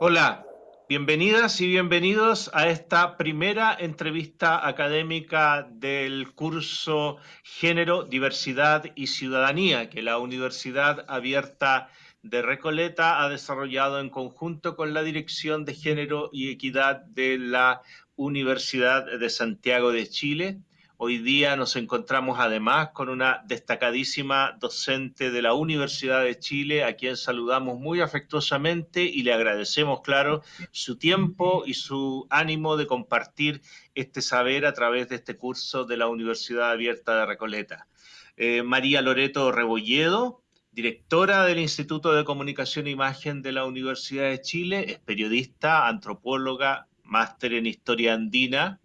Hola, bienvenidas y bienvenidos a esta primera entrevista académica del curso Género, Diversidad y Ciudadanía que la Universidad Abierta de Recoleta ha desarrollado en conjunto con la Dirección de Género y Equidad de la Universidad de Santiago de Chile Hoy día nos encontramos además con una destacadísima docente de la Universidad de Chile, a quien saludamos muy afectuosamente y le agradecemos, claro, su tiempo y su ánimo de compartir este saber a través de este curso de la Universidad Abierta de Recoleta. Eh, María Loreto Rebolledo, directora del Instituto de Comunicación e Imagen de la Universidad de Chile, es periodista, antropóloga, máster en Historia Andina,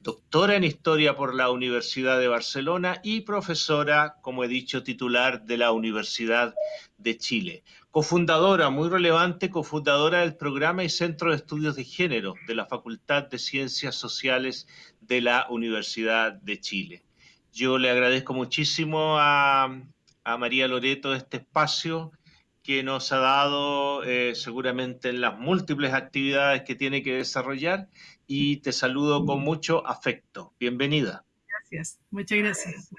doctora en Historia por la Universidad de Barcelona y profesora, como he dicho, titular de la Universidad de Chile. Cofundadora, muy relevante, cofundadora del programa y Centro de Estudios de Género de la Facultad de Ciencias Sociales de la Universidad de Chile. Yo le agradezco muchísimo a, a María Loreto este espacio que nos ha dado eh, seguramente en las múltiples actividades que tiene que desarrollar y te saludo con mucho afecto. Bienvenida. Gracias, muchas gracias.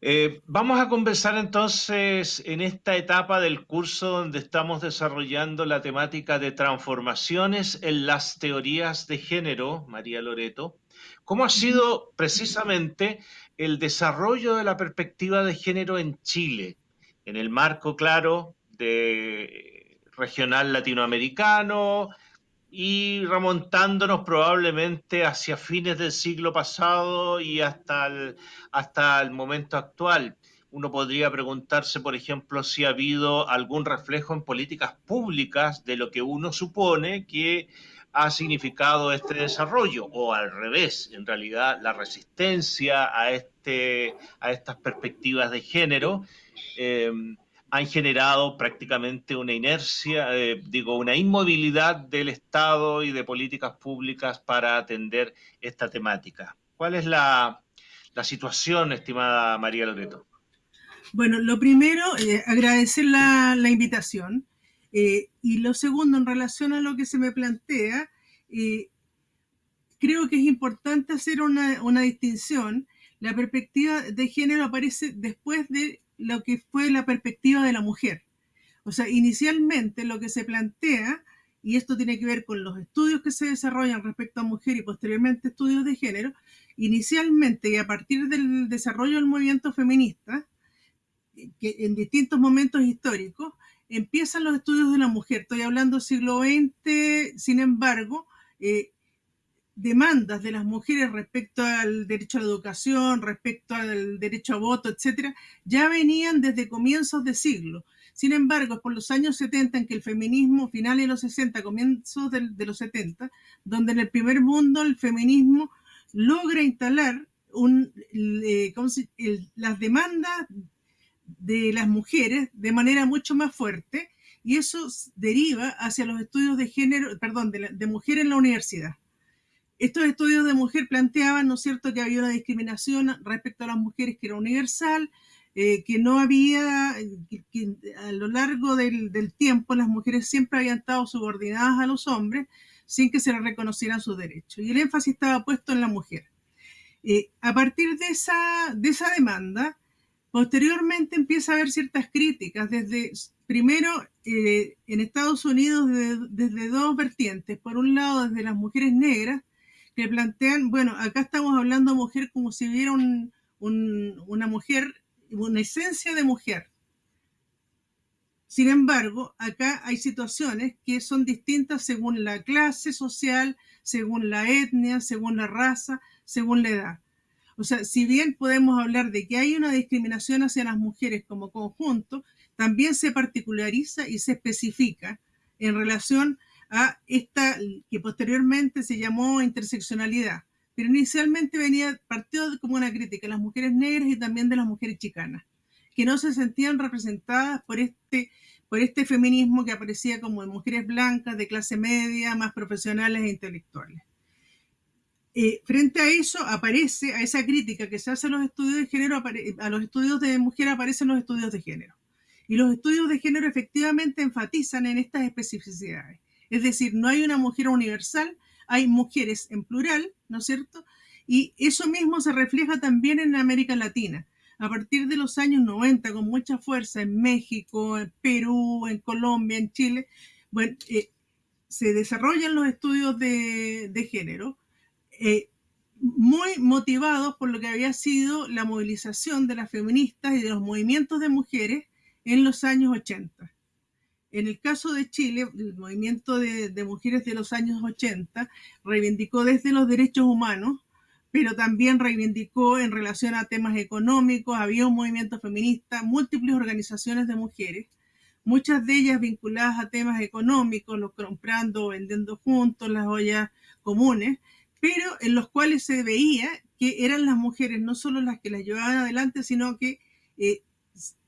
Eh, vamos a conversar entonces en esta etapa del curso donde estamos desarrollando la temática de transformaciones en las teorías de género, María Loreto. ¿Cómo ha sido precisamente el desarrollo de la perspectiva de género en Chile? En el marco, claro, de regional latinoamericano y remontándonos probablemente hacia fines del siglo pasado y hasta el, hasta el momento actual. Uno podría preguntarse, por ejemplo, si ha habido algún reflejo en políticas públicas de lo que uno supone que ha significado este desarrollo, o al revés, en realidad la resistencia a, este, a estas perspectivas de género eh, han generado prácticamente una inercia, eh, digo, una inmovilidad del Estado y de políticas públicas para atender esta temática. ¿Cuál es la, situación, estimada María Loreto? Bueno, lo primero, eh, agradecer la, invitación. y lo segundo, en relación a lo que se me plantea, creo que es importante hacer una distinción. La perspectiva de género aparece después de lo que fue la perspectiva de la mujer. O sea, inicialmente lo que se plantea, y esto tiene que ver con los estudios que se desarrollan respecto a mujer y posteriormente estudios de género, inicialmente y a partir del desarrollo del movimiento feminista, que en distintos momentos históricos, empiezan los estudios de la mujer. Estoy hablando siglo XX, sin embargo, eh, demandas de las mujeres respecto al derecho a la educación, respecto al derecho a voto, etcétera, ya venían desde comienzos de siglo. Sin embargo, por los años 70 en que el feminismo, finales de los 60, comienzos de, los 70, donde en el primer mundo el feminismo logra instalar eh, las demandas de las mujeres de manera mucho más fuerte y eso deriva hacia los estudios de género, perdón, de, de mujer en la universidad. Estos estudios de mujer planteaban, ¿no es cierto?, que había una discriminación respecto a las mujeres que era universal, eh, que no había, que, a lo largo del, tiempo las mujeres siempre habían estado subordinadas a los hombres sin que se les reconocieran sus derechos. Y el énfasis estaba puesto en la mujer. Eh, a partir de esa, de esa demanda, posteriormente empieza a haber ciertas críticas desde, primero, eh, en Estados Unidos desde dos vertientes. Por un lado, desde las mujeres negras, que plantean, bueno, acá estamos hablando de mujer como si hubiera una mujer, una esencia de mujer. Sin embargo, acá hay situaciones que son distintas según la clase social, según la etnia, según la raza, según la edad. O sea, si bien podemos hablar de que hay una discriminación hacia las mujeres como conjunto, también se particulariza y se especifica en relación a esta que posteriormente se llamó interseccionalidad, pero inicialmente venía partido como una crítica a las mujeres negras y también de las mujeres chicanas, que no se sentían representadas por este, por este feminismo que aparecía como de mujeres blancas, de clase media, más profesionales e intelectuales. eh, frente a eso aparece, a esa crítica que se hace a los estudios de género, a los estudios de mujer aparecen los estudios de género. Y los estudios de género efectivamente enfatizan en estas especificidades. Es decir, no hay una mujer universal, hay mujeres en plural, ¿no es cierto? Y eso mismo se refleja también en América Latina. A partir de los años 90, con mucha fuerza en México, en Perú, en Colombia, en Chile, bueno, eh, se desarrollan los estudios de, género eh, muy motivados por lo que había sido la movilización de las feministas y de los movimientos de mujeres en los años 80. En el caso de Chile, el movimiento de, mujeres de los años 80 reivindicó desde los derechos humanos, pero también reivindicó en relación a temas económicos, había un movimiento feminista, múltiples organizaciones de mujeres, muchas de ellas vinculadas a temas económicos, los comprando vendiendo juntos, las ollas comunes, pero en los cuales se veía que eran las mujeres no solo las que las llevaban adelante, sino que eh,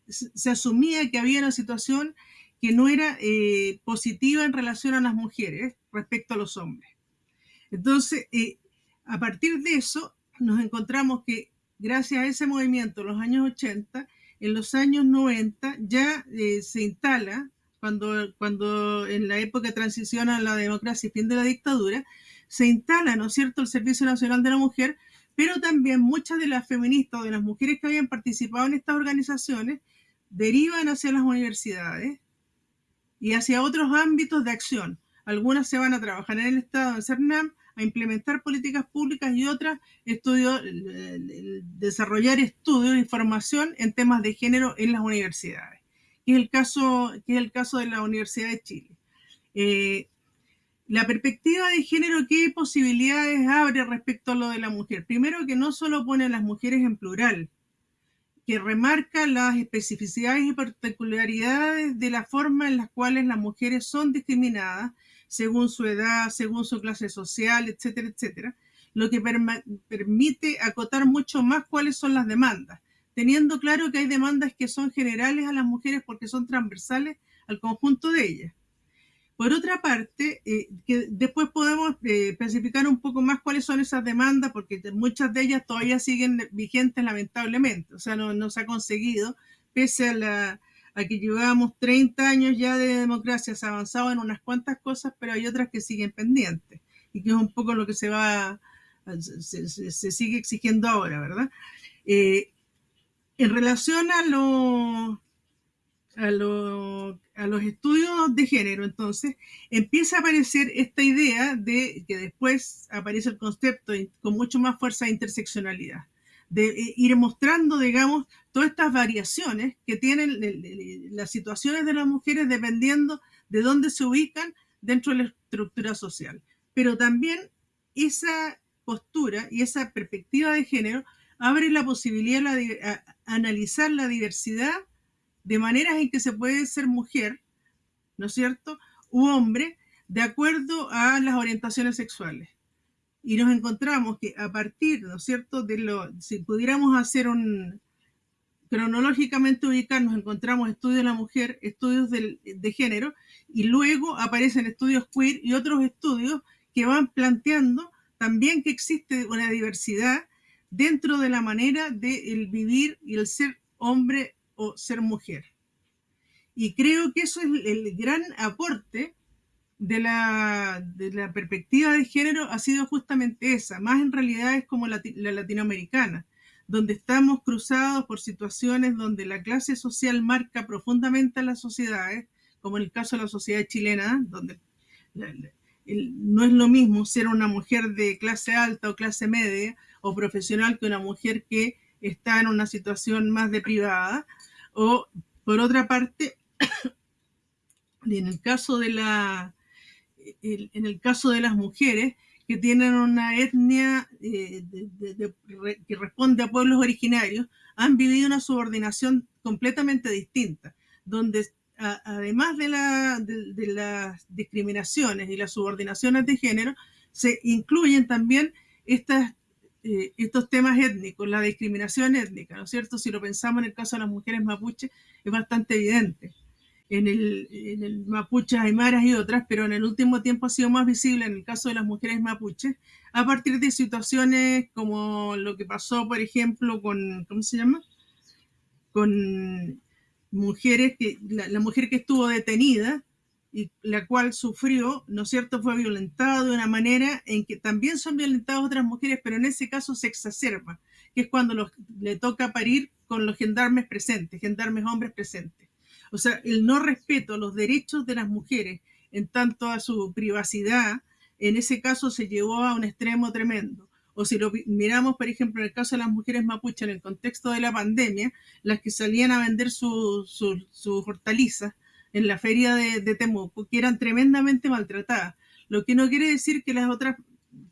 se asumía que había una situación que no era eh, positiva en relación a las mujeres respecto a los hombres. Entonces, eh, a partir de eso, nos encontramos que gracias a ese movimiento en los años 80, en los años 90 ya eh, se instala, cuando, cuando en la época de la democracia y fin de la dictadura, se instala, ¿no es cierto?, el Servicio Nacional de la Mujer, pero también muchas de las feministas o de las mujeres que habían participado en estas organizaciones derivan hacia las universidades y hacia otros ámbitos de acción. Algunas se van a trabajar en el Estado, en CERNAM, a implementar políticas públicas y otras desarrollar estudios y formación en temas de género en las universidades, que es el caso, que es el caso de la Universidad de Chile. Eh, la perspectiva de género, ¿qué posibilidades abre respecto a lo de la mujer? Primero que no solo pone a las mujeres en plural, que remarca las especificidades y particularidades de la forma en las cuales las mujeres son discriminadas según su edad, según su clase social, etcétera, etcétera, lo que permite acotar mucho más cuáles son las demandas, teniendo claro que hay demandas que son generales a las mujeres porque son transversales al conjunto de ellas. Por otra parte, eh, que después podemos eh, especificar un poco más cuáles son esas demandas, porque muchas de ellas todavía siguen vigentes lamentablemente, o sea, no, no se ha conseguido, pese a, la, que llevamos 30 años ya de democracia, se ha avanzado en unas cuantas cosas, pero hay otras que siguen pendientes, y que es un poco lo que se va, se, sigue exigiendo ahora, ¿verdad? Eh, en relación a lo, a, lo, a, los estudios de género, entonces, empieza a aparecer esta idea de que después aparece el concepto con mucho más fuerza de interseccionalidad, de eh, ir mostrando, digamos, todas estas variaciones que tienen las situaciones de las mujeres dependiendo de dónde se ubican dentro de la estructura social. Pero también esa postura y esa perspectiva de género abre la posibilidad de analizar la diversidad de maneras en que se puede ser mujer, ¿no es cierto?, u hombre, de acuerdo a las orientaciones sexuales. Y nos encontramos que a partir, ¿no es cierto?, de lo, si pudiéramos hacer un, cronológicamente ubicar, nos encontramos estudios de la mujer, estudios de, de género, y luego aparecen estudios queer y otros estudios que van planteando también que existe una diversidad dentro de la manera de el vivir y el ser hombre o ser mujer. Y creo que eso es el gran aporte de la, de la perspectiva de género ha sido justamente esa, más en realidad es como la, la latinoamericana, donde estamos cruzados por situaciones donde la clase social marca profundamente a las sociedades, como en el caso de la sociedad chilena, donde no es lo mismo ser una mujer de clase alta o clase media o profesional que una mujer que está en una situación más de privada, o, por otra parte, en el caso de la en el caso de las mujeres que tienen una etnia eh, que responde a pueblos originarios, han vivido una subordinación completamente distinta, donde además de, de, las discriminaciones y las subordinaciones de género, se incluyen también estas eh, estos temas étnicos, la discriminación étnica, ¿no es cierto? Si lo pensamos en el caso de las mujeres mapuche, es bastante evidente. en el, en el mapuches, aymaras y otras, pero en el último tiempo ha sido más visible en el caso de las mujeres mapuches, a partir de situaciones como lo que pasó, por ejemplo, con, ¿cómo se llama? Con mujeres que, la mujer que estuvo detenida y la cual sufrió, ¿no es cierto?, fue violentada de una manera en que también son violentadas otras mujeres, pero en ese caso se exacerba, que es cuando le toca parir con los gendarmes presentes, gendarmes hombres presentes. O sea, el no respeto a los derechos de las mujeres en tanto a su privacidad, en ese caso se llevó a un extremo tremendo. O si lo miramos, por ejemplo, en el caso de las mujeres mapuches en el contexto de la pandemia, las que salían a vender sus su, su hortalizas en la feria de, de, Temuco, que eran tremendamente maltratadas. Lo que no quiere decir que las otras,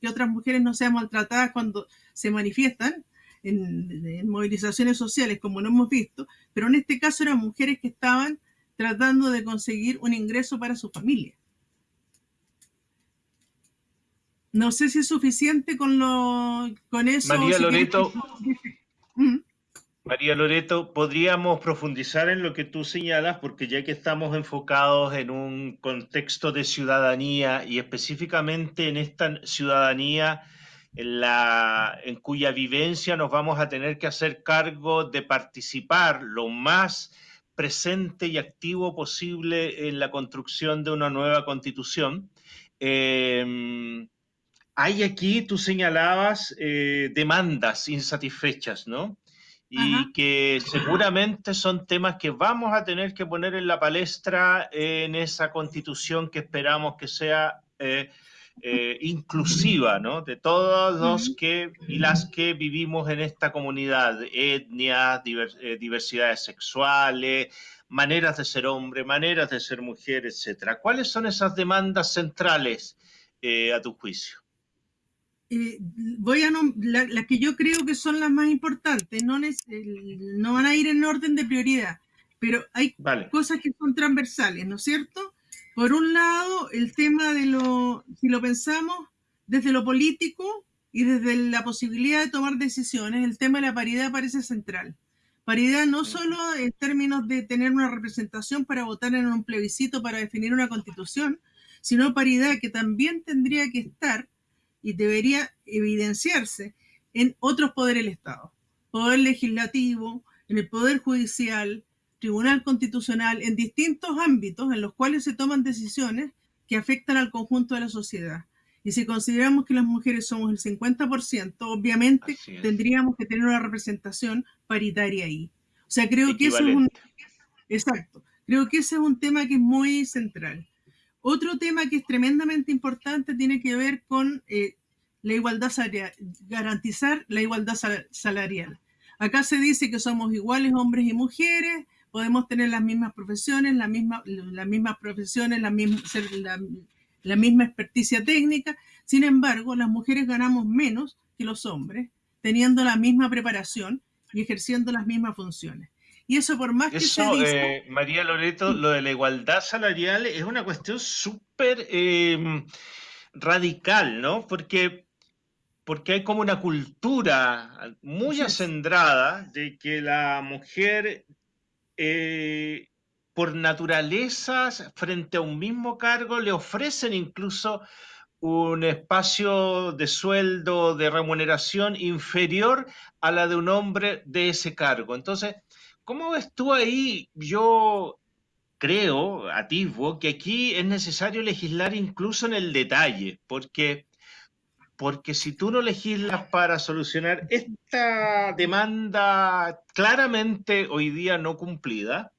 que otras mujeres no sean maltratadas cuando se manifiestan en, en movilizaciones sociales, como no hemos visto, pero en este caso eran mujeres que estaban tratando de conseguir un ingreso para su familia. No sé si es suficiente con, lo, con eso. María si Loreto, María Loreto, podríamos profundizar en lo que tú señalas, porque ya que estamos enfocados en un contexto de ciudadanía y específicamente en esta ciudadanía en, la, en cuya vivencia nos vamos a tener que hacer cargo de participar lo más presente y activo posible en la construcción de una nueva constitución. Eh, hay aquí, tú señalabas, eh, demandas insatisfechas, ¿no? Y Ajá. que seguramente son temas que vamos a tener que poner en la palestra en esa constitución que esperamos que sea eh, eh, inclusiva, ¿no? De todos los que y las que vivimos en esta comunidad, etnias, divers, eh, diversidades sexuales, maneras de ser hombre, maneras de ser mujer, etcétera. ¿Cuáles son esas demandas centrales eh, a tu juicio? Eh, voy a las la que yo creo que son las más importantes, no, no, van a ir en orden de prioridad, pero hay vale. cosas que son transversales, ¿no es cierto? Por un lado, el tema de lo, si lo pensamos desde lo político y desde la posibilidad de tomar decisiones, el tema de la paridad parece central. Paridad no solo en términos de tener una representación para votar en un plebiscito para definir una constitución, sino paridad que también tendría que estar y debería evidenciarse en otros poderes del Estado. Poder legislativo, en el Poder Judicial, Tribunal Constitucional, en distintos ámbitos en los cuales se toman decisiones que afectan al conjunto de la sociedad. Y si consideramos que las mujeres somos el 50%, obviamente tendríamos que tener una representación paritaria ahí. O sea, creo que eso es un... Exacto. Creo que ese es un tema que es muy central. Otro tema que es tremendamente importante tiene que ver con eh, la igualdad salarial, garantizar la igualdad salarial. Acá se dice que somos iguales hombres y mujeres, podemos tener las mismas profesiones, la misma, las mismas profesiones, la misma, la, la misma experticia técnica. Sin embargo, las mujeres ganamos menos que los hombres, teniendo la misma preparación y ejerciendo las mismas funciones. Y eso por más eso, que se dice... eh, María Loreto, lo de la igualdad salarial es una cuestión súper eh, radical, ¿no? Porque, porque hay como una cultura muy acendrada de que la mujer, eh, por naturaleza, frente a un mismo cargo, le ofrecen incluso un espacio de sueldo, de remuneración inferior a la de un hombre de ese cargo. Entonces, ¿Cómo ves tú ahí? Yo creo, atisbo, que aquí es necesario legislar incluso en el detalle, porque, porque si tú no legislas para solucionar esta demanda claramente hoy día no cumplida,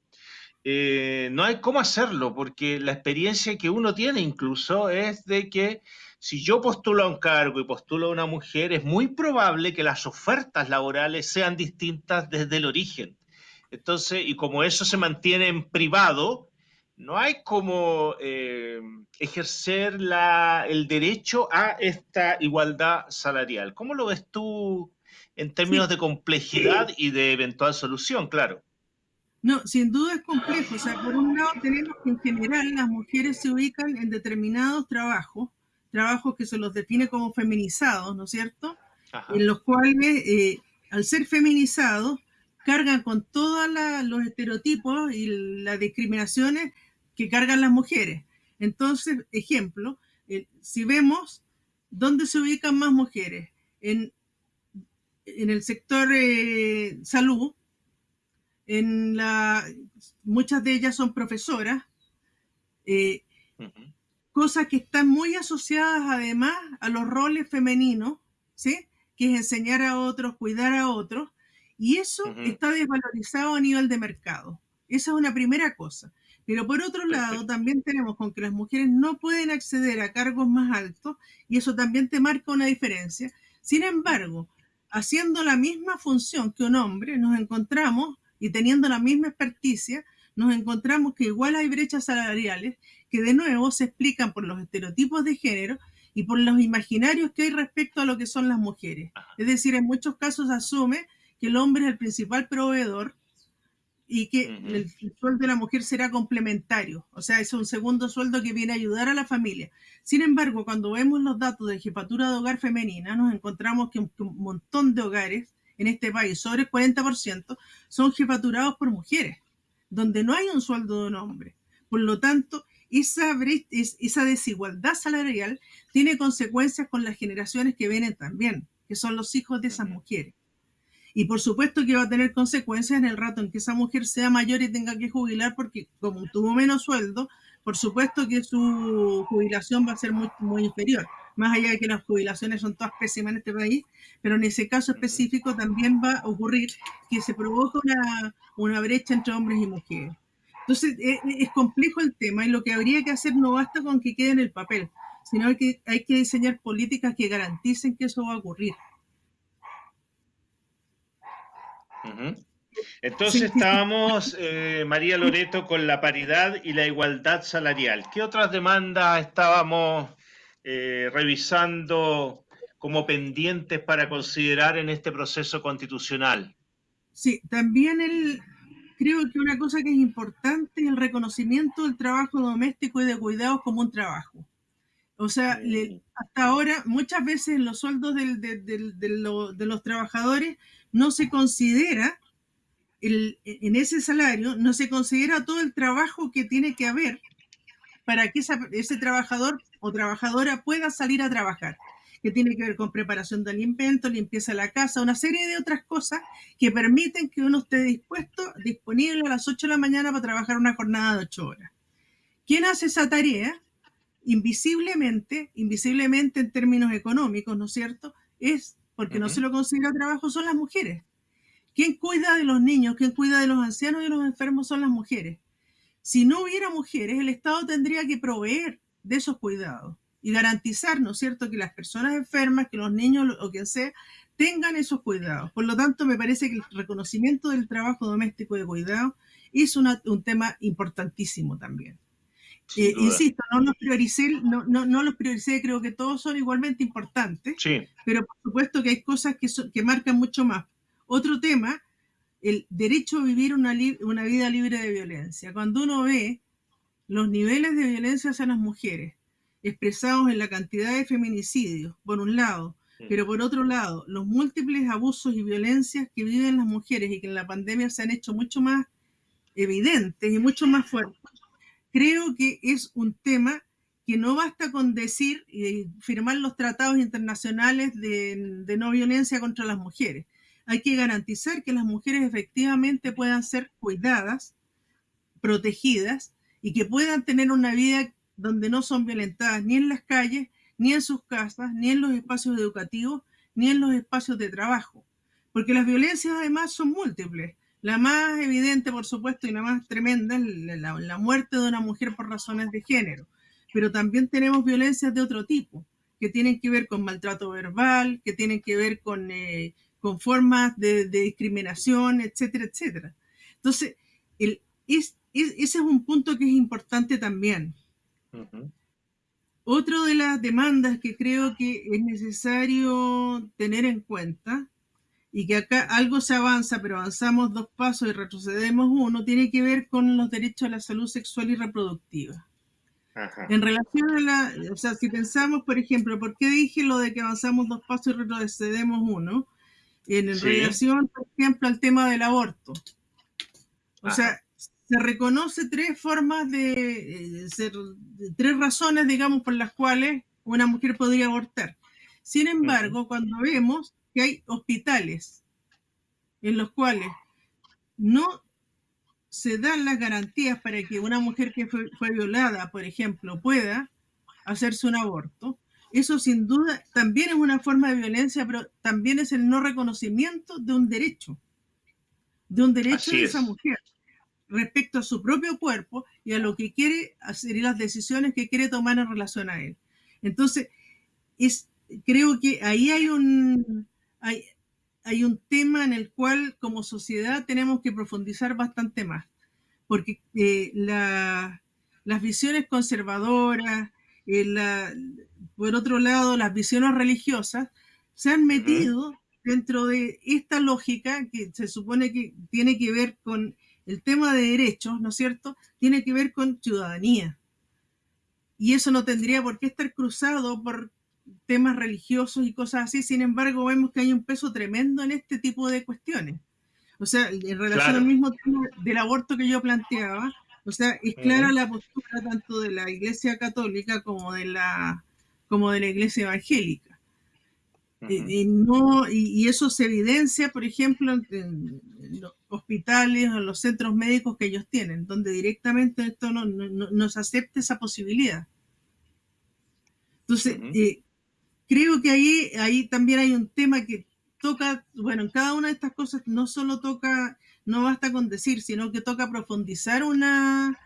eh, no hay cómo hacerlo, porque la experiencia que uno tiene incluso es de que si yo postulo a un cargo y postulo a una mujer, es muy probable que las ofertas laborales sean distintas desde el origen. Entonces, y como eso se mantiene en privado, no hay como eh, ejercer la, el derecho a esta igualdad salarial. ¿Cómo lo ves tú en términos sí. de complejidad y de eventual solución, claro? No, sin duda es complejo. O sea, por un lado tenemos que en general las mujeres se ubican en determinados trabajos, trabajos que se los define como feminizados, ¿no es cierto? Ajá. En los cuales, eh, al ser feminizados, cargan con todos los estereotipos y las discriminaciones que cargan las mujeres. Entonces, ejemplo, eh, si vemos dónde se ubican más mujeres, en, en el sector eh, salud, en la, muchas de ellas son profesoras, eh, cosas que están muy asociadas además a los roles femeninos, ¿sí? que es enseñar a otros, cuidar a otros, y eso está desvalorizado a nivel de mercado. Esa es una primera cosa. Pero por otro lado, también tenemos con que las mujeres no pueden acceder a cargos más altos y eso también te marca una diferencia. Sin embargo, haciendo la misma función que un hombre, nos encontramos y teniendo la misma experticia, nos encontramos que igual hay brechas salariales que de nuevo se explican por los estereotipos de género y por los imaginarios que hay respecto a lo que son las mujeres. Es decir, en muchos casos asume que el hombre es el principal proveedor y que el, sueldo de la mujer será complementario, o sea, es un segundo sueldo que viene a ayudar a la familia. Sin embargo, cuando vemos los datos de jefatura de hogar femenina, nos encontramos que un, montón de hogares en este país, sobre el 40%, son jefaturados por mujeres, donde no hay un sueldo de un hombre. Por lo tanto, esa, esa desigualdad salarial tiene consecuencias con las generaciones que vienen también, que son los hijos de esas mujeres. Y por supuesto que va a tener consecuencias en el rato en que esa mujer sea mayor y tenga que jubilar porque como tuvo menos sueldo, por supuesto que su jubilación va a ser muy, inferior. Más allá de que las jubilaciones son todas pésimas en este país, pero en ese caso específico también va a ocurrir que se provoca una, una brecha entre hombres y mujeres. Entonces es, es, complejo el tema y lo que habría que hacer no basta con que quede en el papel, sino que hay que diseñar políticas que garanticen que eso va a ocurrir. Entonces estábamos, eh, María Loreto, con la paridad y la igualdad salarial. ¿Qué otras demandas estábamos eh, revisando como pendientes para considerar en este proceso constitucional? Sí, también el, creo que una cosa que es importante es el reconocimiento del trabajo doméstico y de cuidados como un trabajo. O sea, hasta ahora muchas veces los sueldos de los trabajadores no se considera, en ese salario, no se considera todo el trabajo que tiene que haber para que ese trabajador o trabajadora pueda salir a trabajar, que tiene que ver con preparación de alimentos, limpieza de la casa, una serie de otras cosas que permiten que uno esté dispuesto, disponible a las 8 de la mañana para trabajar una jornada de 8 horas. ¿Quién hace esa tarea? Invisiblemente, invisiblemente en términos económicos, ¿no es cierto? Es porque no se lo considera trabajo, son las mujeres. ¿Quién cuida de los niños? ¿Quién cuida de los ancianos y de los enfermos? Son las mujeres. Si no hubiera mujeres, el Estado tendría que proveer de esos cuidados y garantizar, ¿no es cierto?, que las personas enfermas, que los niños o quien sea, tengan esos cuidados. Por lo tanto, me parece que el reconocimiento del trabajo doméstico de cuidado es un tema importantísimo también. Eh, insisto, no los prioricé, no, no, los prioricé, creo que todos son igualmente importantes, pero por supuesto que hay cosas que, que marcan mucho más. Otro tema, el derecho a vivir una, una vida libre de violencia. Cuando uno ve los niveles de violencia hacia las mujeres expresados en la cantidad de feminicidios, por un lado, pero por otro lado, los múltiples abusos y violencias que viven las mujeres y que en la pandemia se han hecho mucho más evidentes y mucho más fuertes, creo que es un tema que no basta con decir y firmar los tratados internacionales de, no violencia contra las mujeres. Hay que garantizar que las mujeres efectivamente puedan ser cuidadas, protegidas y que puedan tener una vida donde no son violentadas ni en las calles, ni en sus casas, ni en los espacios educativos, ni en los espacios de trabajo. Porque las violencias además son múltiples. La más evidente, por supuesto, y la más tremenda es la, muerte de una mujer por razones de género. Pero también tenemos violencias de otro tipo, que tienen que ver con maltrato verbal, que tienen que ver con, eh, con formas de, discriminación, etcétera, etcétera. Entonces, el, ese es un punto que es importante también. Otro de las demandas que creo que es necesario tener en cuenta y que acá algo se avanza, pero avanzamos dos pasos y retrocedemos uno, tiene que ver con los derechos a la salud sexual y reproductiva. En relación a la, o sea, si pensamos, por ejemplo, ¿por qué dije lo de que avanzamos dos pasos y retrocedemos uno? en relación, por ejemplo, al tema del aborto. O sea, se reconoce tres formas de, eh, tres razones, digamos, por las cuales una mujer podría abortar. Sin embargo, cuando vemos que hay hospitales en los cuales no se dan las garantías para que una mujer que fue, fue violada, por ejemplo, pueda hacerse un aborto, eso sin duda también es una forma de violencia, pero también es el no reconocimiento de un derecho, de un derecho de esa mujer respecto a su propio cuerpo y a lo que quiere hacer y las decisiones que quiere tomar en relación a él. Entonces, es, creo que ahí hay un, hay, hay un tema en el cual como sociedad tenemos que profundizar bastante más, porque eh, las visiones conservadoras, eh, por otro lado, las visiones religiosas se han metido dentro de esta lógica que se supone que tiene que ver con el tema de derechos, ¿no es cierto? Tiene que ver con ciudadanía. Y eso no tendría por qué estar cruzado por temas religiosos y cosas así. Sin embargo, vemos que hay un peso tremendo en este tipo de cuestiones. O sea, en relación al mismo tema del aborto que yo planteaba, o sea, es clara la postura tanto de la Iglesia Católica como de la, como de la Iglesia Evangélica. y, no, y, eso se evidencia, por ejemplo, en, los hospitales o en los centros médicos que ellos tienen, donde directamente esto no, no, se acepta esa posibilidad. Entonces, eh, creo que ahí, ahí también hay un tema que toca, bueno, en cada una de estas cosas no solo toca no basta con decir, sino que toca profundizar una,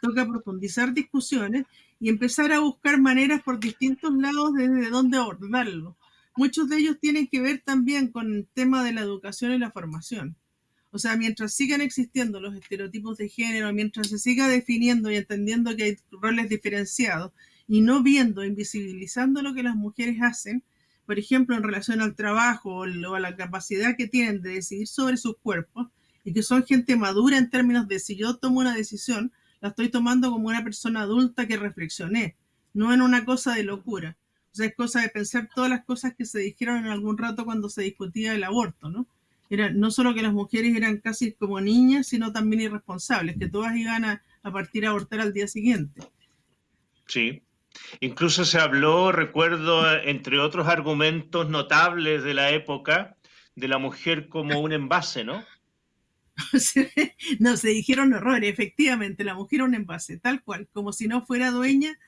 toca profundizar discusiones y empezar a buscar maneras por distintos lados desde dónde abordarlo. Muchos de ellos tienen que ver también con el tema de la educación y la formación. O sea, mientras sigan existiendo los estereotipos de género, mientras se siga definiendo y entendiendo que hay roles diferenciados y no viendo, invisibilizando lo que las mujeres hacen, por ejemplo, en relación al trabajo o a la capacidad que tienen de decidir sobre sus cuerpos, y que son gente madura en términos de si yo tomo una decisión, la estoy tomando como una persona adulta que reflexioné, no en una cosa de locura. O sea, es cosa de pensar todas las cosas que se dijeron en algún rato cuando se discutía el aborto, ¿no? Era no solo que las mujeres eran casi como niñas, sino también irresponsables, que todas iban a, a partir a abortar al día siguiente. Sí. Incluso se habló, recuerdo, entre otros argumentos notables de la época, de la mujer como un envase, ¿no? no, se dijeron horrores, efectivamente, la mujer un envase, tal cual, como si no fuera dueña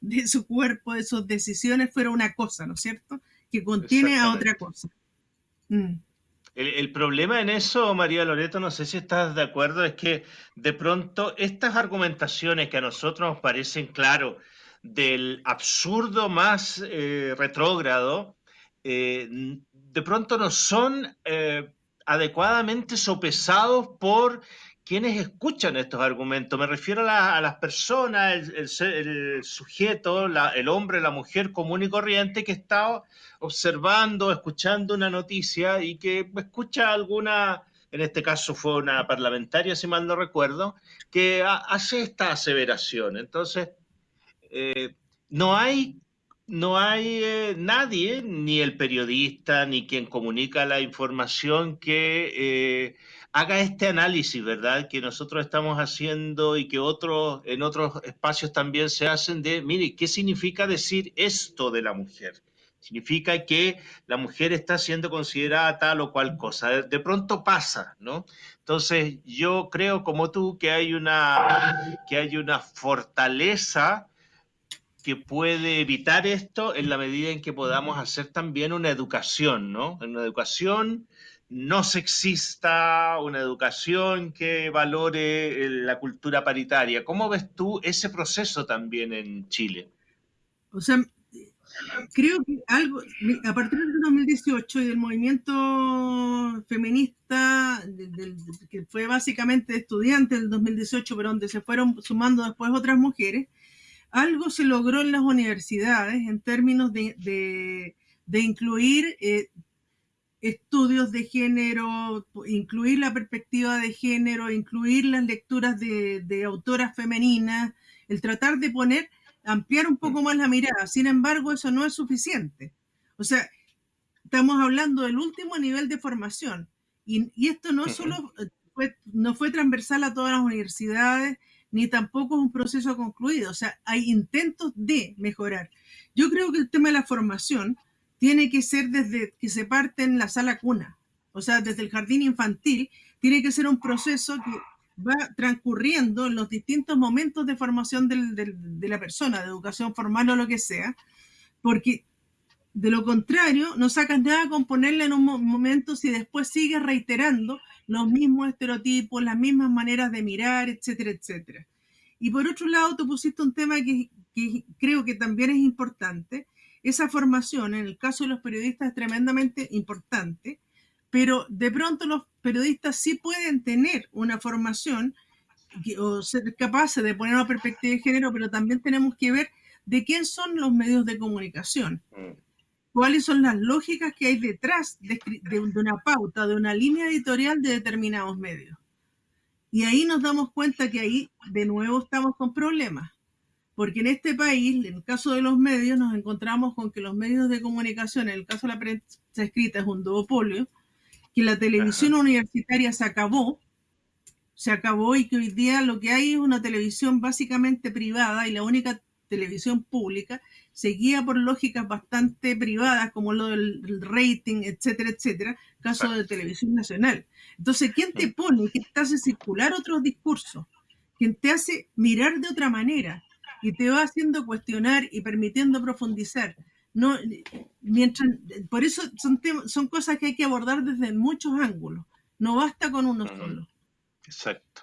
de, su cuerpo, de sus decisiones, fuera una cosa, ¿no es cierto? Que contiene a otra cosa. Mm. El, problema en eso, María Loreto, no sé si estás de acuerdo, es que de pronto estas argumentaciones que a nosotros nos parecen, claro, del absurdo más eh, retrógrado, eh, de pronto no son eh, adecuadamente sopesados por quienes escuchan estos argumentos. Me refiero a, las personas, el, sujeto, el hombre, la mujer común y corriente que está observando, escuchando una noticia y que escucha alguna, en este caso fue una parlamentaria, si mal no recuerdo, que hace esta aseveración. Entonces, eh, no hay no hay eh, nadie, ni el periodista, ni quien comunica la información, que eh, haga este análisis, ¿verdad? Que nosotros estamos haciendo y que otros, en otros espacios también se hacen de, mire, ¿qué significa decir esto de la mujer? Significa que la mujer está siendo considerada tal o cual cosa. De, pronto pasa, ¿no? Entonces, yo creo, como tú, que hay una, que hay una fortaleza que puede evitar esto en la medida en que podamos hacer también una educación, ¿no? Una educación no sexista, una educación que valore eh, la cultura paritaria. ¿Cómo ves tú ese proceso también en Chile? O sea, creo que algo, a partir del 2018 y del movimiento feminista, que fue básicamente estudiante del 2018, pero donde se fueron sumando después otras mujeres, algo se logró en las universidades en términos de, incluir eh, estudios de género, incluir la perspectiva de género, incluir las lecturas de, autoras femeninas, el tratar de poner, ampliar un poco más la mirada. Sin embargo, eso no es suficiente. O sea, estamos hablando del último nivel de formación. Y, y esto no solo fue, no fue transversal a todas las universidades, ni tampoco es un proceso concluido. O sea, hay intentos de mejorar. Yo creo que el tema de la formación tiene que ser desde que se parte en la sala cuna, o sea, desde el jardín infantil, tiene que ser un proceso que va transcurriendo en los distintos momentos de formación de la persona, de educación formal o lo que sea, porque de lo contrario, no sacas nada con ponerle en un momento si después sigues reiterando los mismos estereotipos, las mismas maneras de mirar, etcétera, etcétera. Y por otro lado, tú pusiste un tema que, que creo que también es importante. Esa formación, en el caso de los periodistas, es tremendamente importante, pero de pronto los periodistas sí pueden tener una formación o ser capaces de poner una perspectiva de género, pero también tenemos que ver de quién son los medios de comunicación. Cuáles son las lógicas que hay detrás de, de, una pauta, de una línea editorial de determinados medios. Y ahí nos damos cuenta que ahí de nuevo estamos con problemas, porque en este país, en el caso de los medios, nos encontramos con que los medios de comunicación, en el caso de la prensa escrita, es un duopolio, que la televisión Ajá. universitaria se acabó, se acabó y que hoy día lo que hay es una televisión básicamente privada y la única televisión pública se guía por lógicas bastante privadas, como lo del rating, etcétera, etcétera, caso de televisión nacional. Entonces, ¿quién te pone? ¿Quién te hace circular otros discursos? ¿Quién te hace mirar de otra manera? Y te va haciendo cuestionar y permitiendo profundizar. No, mientras, por eso son, son cosas que hay que abordar desde muchos ángulos. No basta con uno solo. Exacto.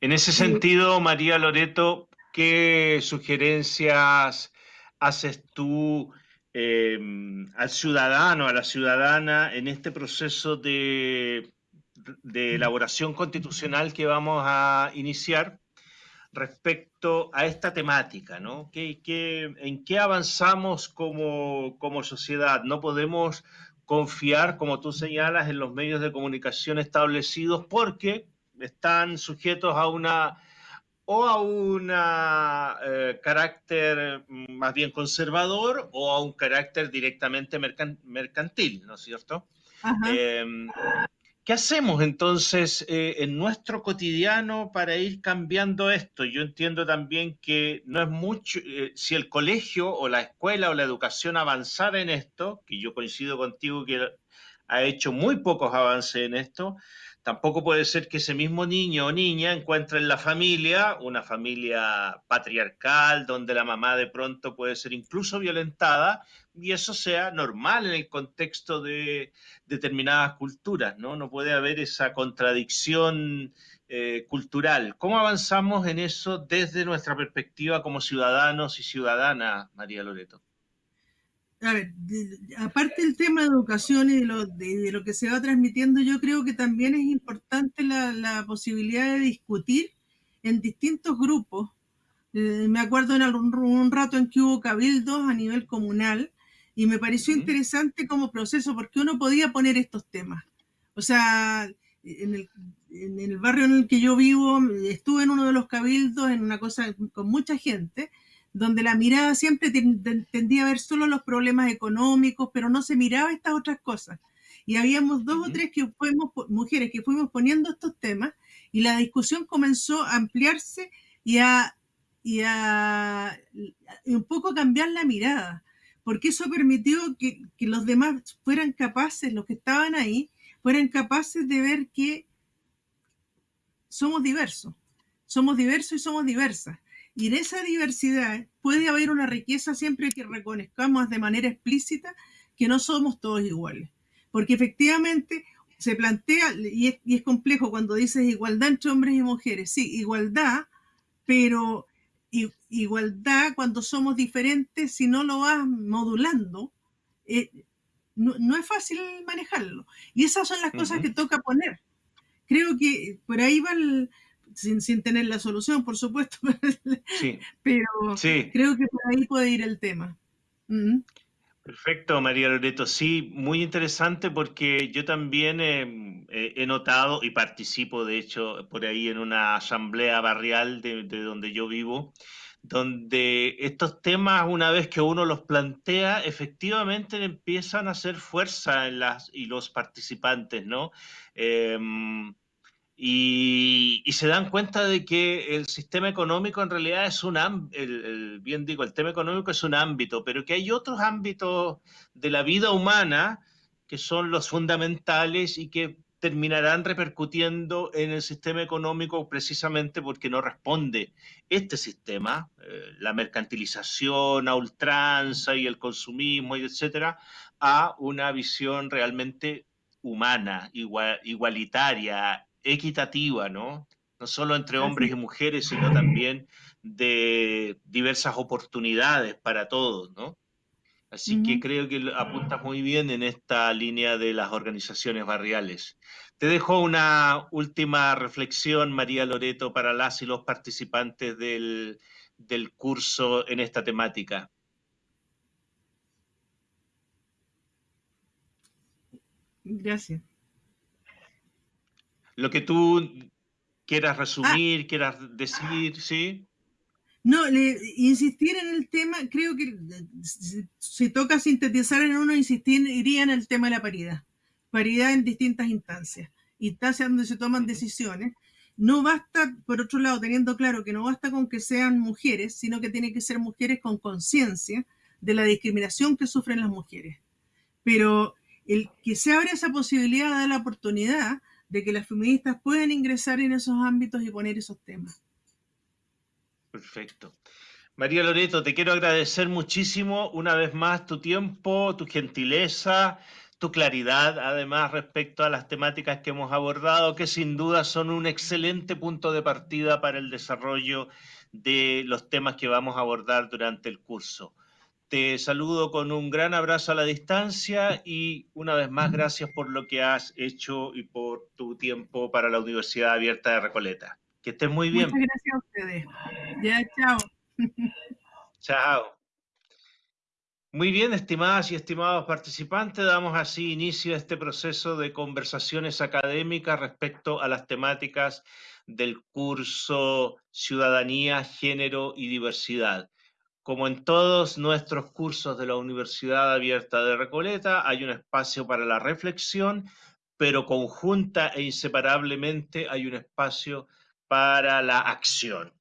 En ese sentido, María Loreto, ¿Qué sugerencias haces tú eh, al ciudadano, a la ciudadana en este proceso de, elaboración constitucional que vamos a iniciar respecto a esta temática, ¿no? ¿Qué, qué, en qué avanzamos como, como sociedad? No podemos confiar, como tú señalas, en los medios de comunicación establecidos porque están sujetos a una o a un eh, carácter mm, más bien conservador o a un carácter directamente mercantil, ¿no es cierto? Eh, ¿Qué hacemos entonces eh, en nuestro cotidiano para ir cambiando esto? Yo entiendo también que no es mucho, eh, si el colegio o la escuela o la educación avanzara en esto, que yo coincido contigo que ha hecho muy pocos avances en esto, Tampoco puede ser que ese mismo niño o niña encuentre en la familia una familia patriarcal donde la mamá de pronto puede ser incluso violentada y eso sea normal en el contexto de determinadas culturas, ¿no? No puede haber esa contradicción eh, cultural. ¿Cómo avanzamos en eso desde nuestra perspectiva como ciudadanos y ciudadanas, María Loreto? A ver, aparte del tema de educación y de lo, de, de lo, que se va transmitiendo, yo creo que también es importante la, la posibilidad de discutir en distintos grupos. Eh, me acuerdo en algún, un rato en que hubo cabildos a nivel comunal y me pareció uh -huh. interesante como proceso porque uno podía poner estos temas. O sea, en el, en el barrio en el que yo vivo, estuve en uno de los cabildos, en una cosa con mucha gente, donde la mirada siempre tendía a ver solo los problemas económicos, pero no se miraba estas otras cosas. Y habíamos dos uh -huh. o tres que fuimos, mujeres que fuimos poniendo estos temas y la discusión comenzó a ampliarse y a, y a y un poco cambiar la mirada, porque eso permitió que, que los demás fueran capaces, los que estaban ahí, fueran capaces de ver que somos diversos, somos diversos y somos diversas y en esa diversidad puede haber una riqueza siempre que reconozcamos de manera explícita que no somos todos iguales. Porque efectivamente se plantea, y es, y es complejo cuando dices igualdad entre hombres y mujeres, sí, igualdad, pero igualdad cuando somos diferentes, si no lo vas modulando, eh, no, no, es fácil manejarlo. Y esas son las uh -huh. cosas que toca poner. Creo que por ahí va el, sin, sin, tener la solución, por supuesto, sí. pero sí. creo que por ahí puede ir el tema. Uh -huh. Perfecto, María Loreto. Sí, muy interesante porque yo también eh, he notado y participo, de hecho, por ahí en una asamblea barrial de, de donde yo vivo, donde estos temas, una vez que uno los plantea, efectivamente empiezan a hacer fuerza en las, y los participantes, ¿no? Em, y, se dan cuenta de que el sistema económico en realidad es un el, bien digo, el tema económico es un ámbito, pero que hay otros ámbitos de la vida humana que son los fundamentales y que terminarán repercutiendo en el sistema económico precisamente porque no responde este sistema, eh, la mercantilización a ultranza y el consumismo y etcétera, a una visión realmente humana, igualitaria, equitativa, ¿no? No solo entre hombres y mujeres, sino también de diversas oportunidades para todos, ¿no? Así que creo que apuntas muy bien en esta línea de las organizaciones barriales. Te dejo una última reflexión, María Loreto, para las y los participantes del, del curso en esta temática. Gracias. Lo que tú quieras resumir, ah. quieras decir, ¿sí? No, insistir en el tema, creo que si, toca sintetizar en uno, insistiría en el tema de la paridad. Paridad en distintas instancias. Instancias donde se toman decisiones. No basta, por otro lado, teniendo claro que no basta con que sean mujeres, sino que tienen que ser mujeres con conciencia de la discriminación que sufren las mujeres. Pero el que se abra esa posibilidad da la oportunidad de que las feministas puedan ingresar en esos ámbitos y poner esos temas. Perfecto. María Loreto, te quiero agradecer muchísimo una vez más tu tiempo, tu gentileza, tu claridad, además respecto a las temáticas que hemos abordado, que sin duda son un excelente punto de partida para el desarrollo de los temas que vamos a abordar durante el curso. Te saludo con un gran abrazo a la distancia y una vez más gracias por lo que has hecho y por tu tiempo para la Universidad Abierta de Recoleta. Que estés muy bien. Muchas gracias a ustedes. Ya, chao. Chao. Muy bien, estimadas y estimados participantes, damos así inicio a este proceso de conversaciones académicas respecto a las temáticas del curso Ciudadanía, Género y Diversidad. Como en todos nuestros cursos de la Universidad Abierta de Recoleta, hay un espacio para la reflexión, pero conjunta e inseparablemente hay un espacio para la acción,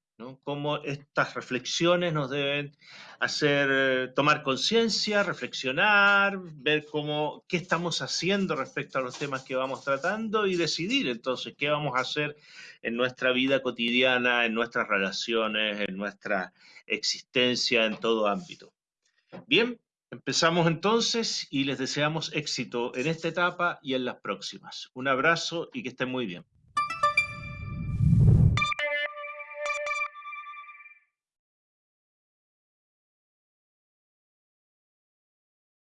Cómo estas reflexiones nos deben hacer eh, tomar conciencia, reflexionar, ver cómo, qué estamos haciendo respecto a los temas que vamos tratando y decidir entonces qué vamos a hacer en nuestra vida cotidiana, en nuestras relaciones, en nuestra existencia, en todo ámbito. Bien, empezamos entonces y les deseamos éxito en esta etapa y en las próximas. Un abrazo y que estén muy bien.